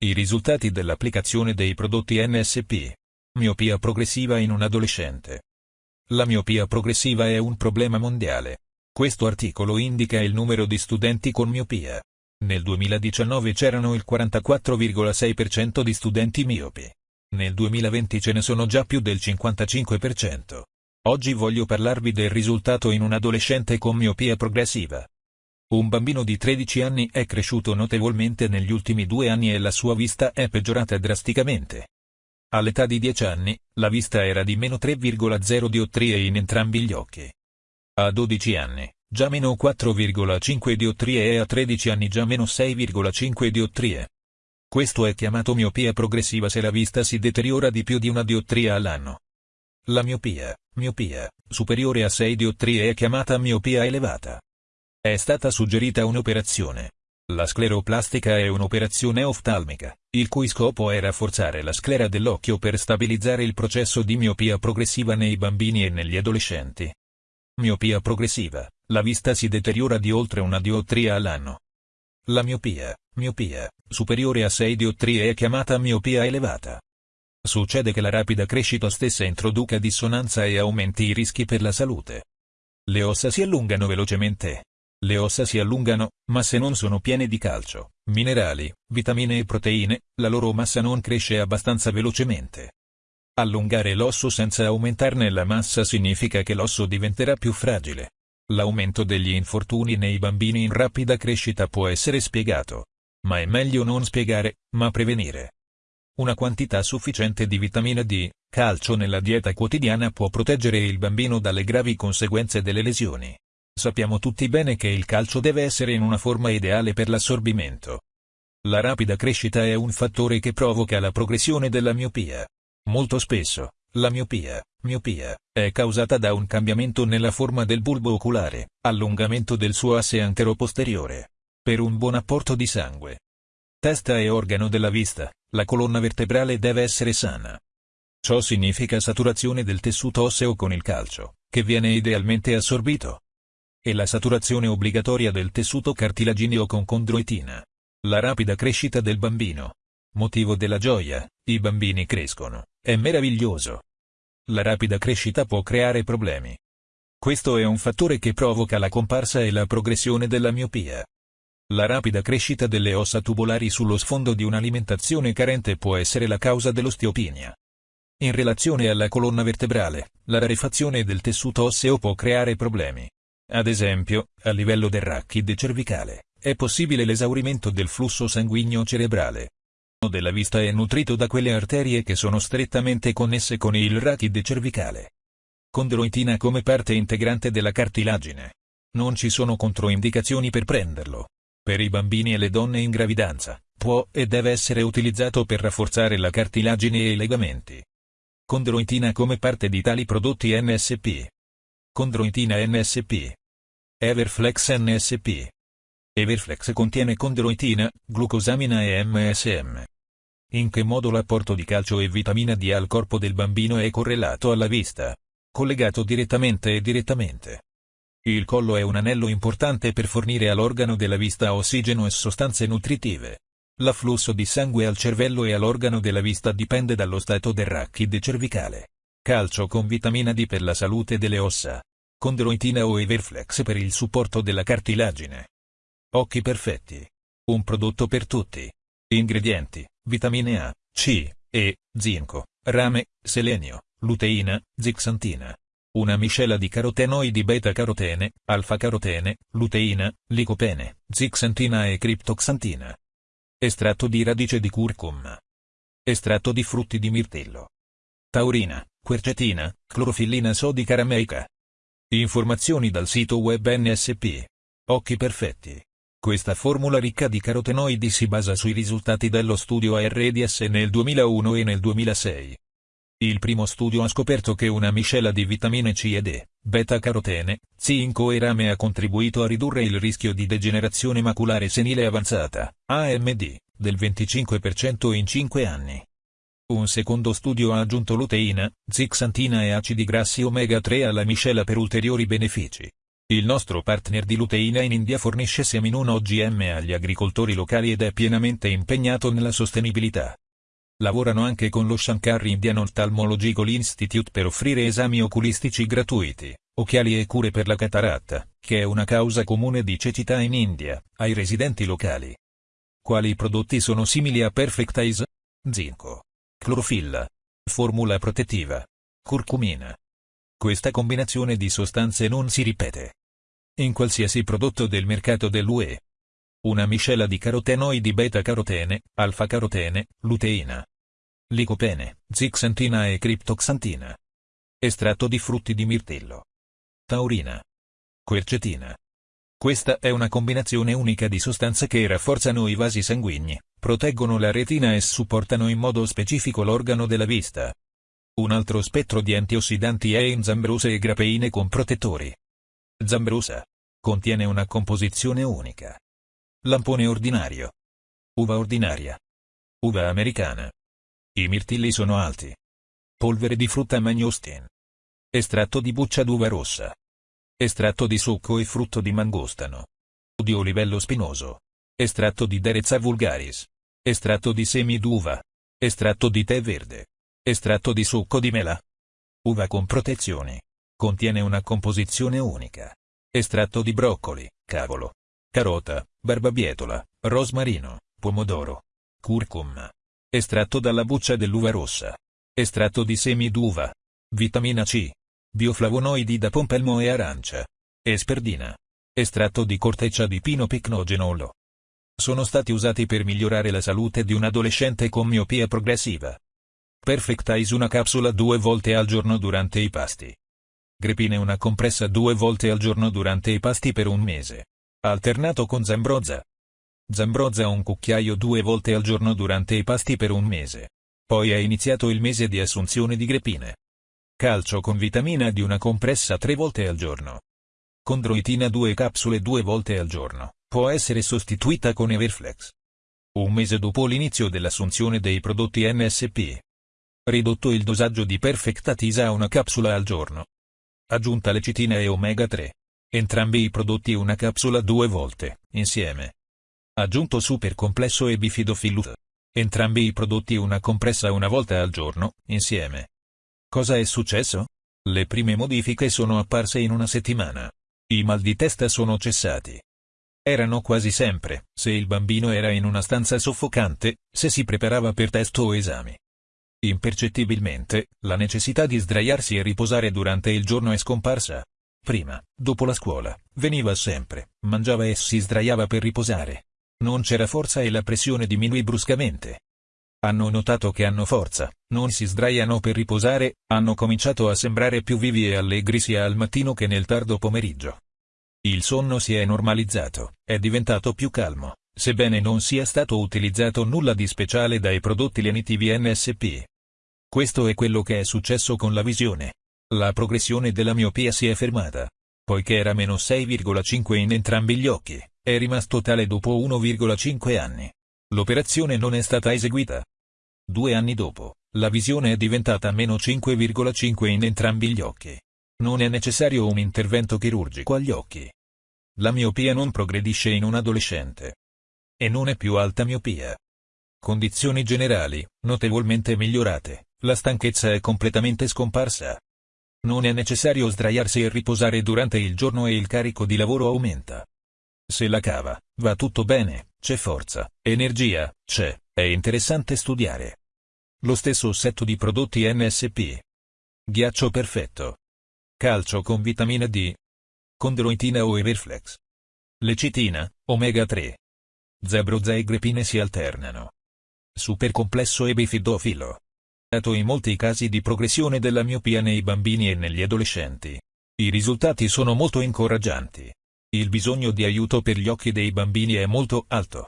I risultati dell'applicazione dei prodotti NSP. Miopia progressiva in un adolescente. La miopia progressiva è un problema mondiale. Questo articolo indica il numero di studenti con miopia. Nel 2019 c'erano il 44,6% di studenti miopi. Nel 2020 ce ne sono già più del 55%. Oggi voglio parlarvi del risultato in un adolescente con miopia progressiva. Un bambino di 13 anni è cresciuto notevolmente negli ultimi due anni e la sua vista è peggiorata drasticamente. All'età di 10 anni, la vista era di meno 3,0 diottrie in entrambi gli occhi. A 12 anni, già meno 4,5 diottrie e a 13 anni già meno 6,5 diottrie. Questo è chiamato miopia progressiva se la vista si deteriora di più di una diottria all'anno. La miopia, miopia, superiore a 6 diottrie è chiamata miopia elevata. È stata suggerita un'operazione. La scleroplastica è un'operazione oftalmica, il cui scopo è rafforzare la sclera dell'occhio per stabilizzare il processo di miopia progressiva nei bambini e negli adolescenti. Miopia progressiva, la vista si deteriora di oltre una diottria all'anno. La miopia, miopia, superiore a 6 diottrie è chiamata miopia elevata. Succede che la rapida crescita stessa introduca dissonanza e aumenti i rischi per la salute. Le ossa si allungano velocemente, le ossa si allungano, ma se non sono piene di calcio, minerali, vitamine e proteine, la loro massa non cresce abbastanza velocemente. Allungare l'osso senza aumentarne la massa significa che l'osso diventerà più fragile. L'aumento degli infortuni nei bambini in rapida crescita può essere spiegato. Ma è meglio non spiegare, ma prevenire. Una quantità sufficiente di vitamina D, calcio nella dieta quotidiana può proteggere il bambino dalle gravi conseguenze delle lesioni. Sappiamo tutti bene che il calcio deve essere in una forma ideale per l'assorbimento. La rapida crescita è un fattore che provoca la progressione della miopia. Molto spesso, la miopia, miopia, è causata da un cambiamento nella forma del bulbo oculare, allungamento del suo asse antero-posteriore. Per un buon apporto di sangue. Testa e organo della vista, la colonna vertebrale deve essere sana. Ciò significa saturazione del tessuto osseo con il calcio, che viene idealmente assorbito e la saturazione obbligatoria del tessuto cartilagineo con condroitina. La rapida crescita del bambino. Motivo della gioia, i bambini crescono, è meraviglioso. La rapida crescita può creare problemi. Questo è un fattore che provoca la comparsa e la progressione della miopia. La rapida crescita delle ossa tubolari sullo sfondo di un'alimentazione carente può essere la causa dell'osteopinia. In relazione alla colonna vertebrale, la rarefazione del tessuto osseo può creare problemi. Ad esempio, a livello del rachide cervicale, è possibile l'esaurimento del flusso sanguigno cerebrale. della vista è nutrito da quelle arterie che sono strettamente connesse con il rachide cervicale. Condroitina come parte integrante della cartilagine. Non ci sono controindicazioni per prenderlo. Per i bambini e le donne in gravidanza, può e deve essere utilizzato per rafforzare la cartilagine e i legamenti. Condroitina come parte di tali prodotti NSP. Condroitina NSP. Everflex NSP. Everflex contiene condroitina, glucosamina e MSM. In che modo l'apporto di calcio e vitamina D al corpo del bambino è correlato alla vista? Collegato direttamente e direttamente. Il collo è un anello importante per fornire all'organo della vista ossigeno e sostanze nutritive. L'afflusso di sangue al cervello e all'organo della vista dipende dallo stato del rachide cervicale. Calcio con vitamina D per la salute delle ossa condroitina o Everflex per il supporto della cartilagine. Occhi perfetti. Un prodotto per tutti. Ingredienti, vitamine A, C, E, zinco, rame, selenio, luteina, zixantina. Una miscela di carotenoidi beta-carotene, alfa-carotene, luteina, licopene, zixantina e criptoxantina. Estratto di radice di curcuma. Estratto di frutti di mirtillo. Taurina, quercetina, clorofillina sodica rameica. Informazioni dal sito web NSP. Occhi perfetti. Questa formula ricca di carotenoidi si basa sui risultati dello studio ARDS nel 2001 e nel 2006. Il primo studio ha scoperto che una miscela di vitamine C ed E, beta-carotene, zinco e rame ha contribuito a ridurre il rischio di degenerazione maculare senile avanzata, AMD, del 25% in 5 anni. Un secondo studio ha aggiunto luteina, zixantina e acidi grassi omega 3 alla miscela per ulteriori benefici. Il nostro partner di luteina in India fornisce semi non OGM agli agricoltori locali ed è pienamente impegnato nella sostenibilità. Lavorano anche con lo Shankar Indian Ophthalmological Institute per offrire esami oculistici gratuiti, occhiali e cure per la cataratta, che è una causa comune di cecità in India, ai residenti locali. Quali prodotti sono simili a Perfect Eyes? Zinco. Clorofilla. Formula protettiva. Curcumina. Questa combinazione di sostanze non si ripete in qualsiasi prodotto del mercato dell'UE. Una miscela di carotenoidi beta-carotene, alfa-carotene, luteina, licopene, zixantina e criptoxantina. Estratto di frutti di mirtillo. Taurina. Quercetina. Questa è una combinazione unica di sostanze che rafforzano i vasi sanguigni, proteggono la retina e supportano in modo specifico l'organo della vista. Un altro spettro di antiossidanti è in zambrose e grapeine con protettori. Zambrosa. Contiene una composizione unica. Lampone ordinario. Uva ordinaria. Uva americana. I mirtilli sono alti. Polvere di frutta mangostin. Estratto di buccia d'uva rossa. Estratto di succo e frutto di mangostano. Di olivello spinoso. Estratto di Derezza vulgaris. Estratto di semi d'uva. Estratto di tè verde. Estratto di succo di mela. Uva con protezioni. Contiene una composizione unica. Estratto di broccoli, cavolo, carota, barbabietola, rosmarino, pomodoro, curcuma. Estratto dalla buccia dell'uva rossa. Estratto di semi d'uva. Vitamina C. Bioflavonoidi da pompelmo e arancia. Esperdina. Estratto di corteccia di pino picnogenolo. Sono stati usati per migliorare la salute di un adolescente con miopia progressiva. Perfect Eyes una capsula due volte al giorno durante i pasti. Grepine una compressa due volte al giorno durante i pasti per un mese. Alternato con Zambroza. Zambroza un cucchiaio due volte al giorno durante i pasti per un mese. Poi è iniziato il mese di assunzione di grepine. Calcio con vitamina di una compressa tre volte al giorno. Condroitina due capsule due volte al giorno. Può essere sostituita con Everflex. Un mese dopo l'inizio dell'assunzione dei prodotti NSP, ridotto il dosaggio di Perfectatisa a una capsula al giorno. Aggiunta lecitina e omega 3. Entrambi i prodotti una capsula due volte, insieme. Aggiunto super complesso e bifidofilut. Entrambi i prodotti una compressa una volta al giorno, insieme. Cosa è successo? Le prime modifiche sono apparse in una settimana. I mal di testa sono cessati. Erano quasi sempre, se il bambino era in una stanza soffocante, se si preparava per test o esami. Impercettibilmente, la necessità di sdraiarsi e riposare durante il giorno è scomparsa. Prima, dopo la scuola, veniva sempre, mangiava e si sdraiava per riposare. Non c'era forza e la pressione diminuì bruscamente. Hanno notato che hanno forza, non si sdraiano per riposare, hanno cominciato a sembrare più vivi e allegri sia al mattino che nel tardo pomeriggio. Il sonno si è normalizzato, è diventato più calmo, sebbene non sia stato utilizzato nulla di speciale dai prodotti lenitivi NSP. Questo è quello che è successo con la visione. La progressione della miopia si è fermata. Poiché era meno 6,5 in entrambi gli occhi, è rimasto tale dopo 1,5 anni. L'operazione non è stata eseguita. Due anni dopo, la visione è diventata meno 5,5 in entrambi gli occhi. Non è necessario un intervento chirurgico agli occhi. La miopia non progredisce in un adolescente. E non è più alta miopia. Condizioni generali, notevolmente migliorate, la stanchezza è completamente scomparsa. Non è necessario sdraiarsi e riposare durante il giorno e il carico di lavoro aumenta. Se la cava, va tutto bene, c'è forza, energia, c'è, è interessante studiare. Lo stesso set di prodotti NSP. Ghiaccio perfetto. Calcio con vitamina D. Condroitina o Everflex. Lecitina, omega 3. Zebroza e grepine si alternano. Supercomplesso e bifidofilo. In molti casi di progressione della miopia nei bambini e negli adolescenti. I risultati sono molto incoraggianti. Il bisogno di aiuto per gli occhi dei bambini è molto alto.